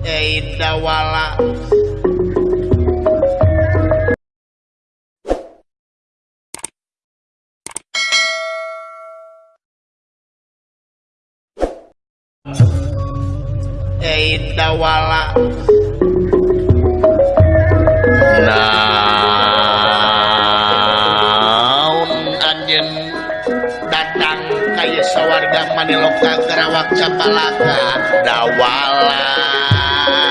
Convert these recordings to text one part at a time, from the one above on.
Eidawala Eidawala naun anjen datang kaya sawarga manilok ka capalaka dawala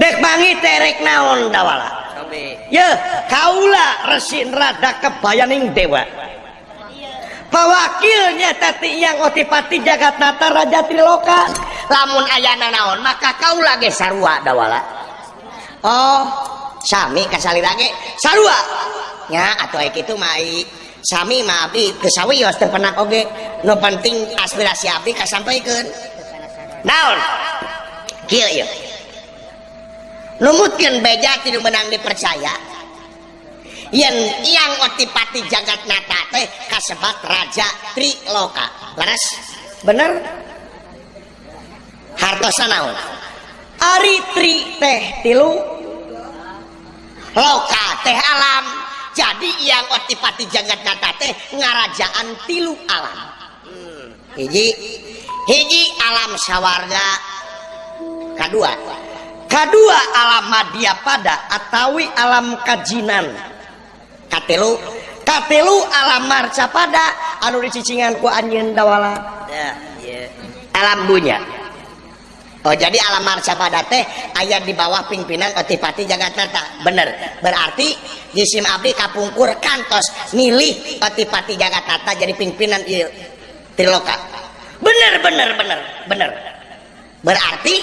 dek bangi terek naonwala kaulah resinrada kebayaning dewa pewakkilnya tadi yang ngotipati jagat data Rajapi lokal lamun ayana naon maka kau lagi Sarwawala Oh Sami kesali lagiwa ya atau itu Sami mabi ke sawwi ter pan as sampai naon lumutkan beja tidak menang dipercaya yang yang otipati jagat nata teh kasebat raja triloka laras bener Harto sanau, ari tri teh tilu loka teh alam jadi yang otipati jagat nata teh ngarajaan tilu alam hmm. hiji hiji alam sawarga kedua dua alamat dipada atawi alam kajjinanlulu alamaada alanwala alamnya Oh jadi alamarcapada teh ayat di bawah pimpinan petipati jaga kata bener berarti nyisim Abdi Kapungkur kantos milih petipati jaga kata jadi pimpinan bener bener bener bener berarti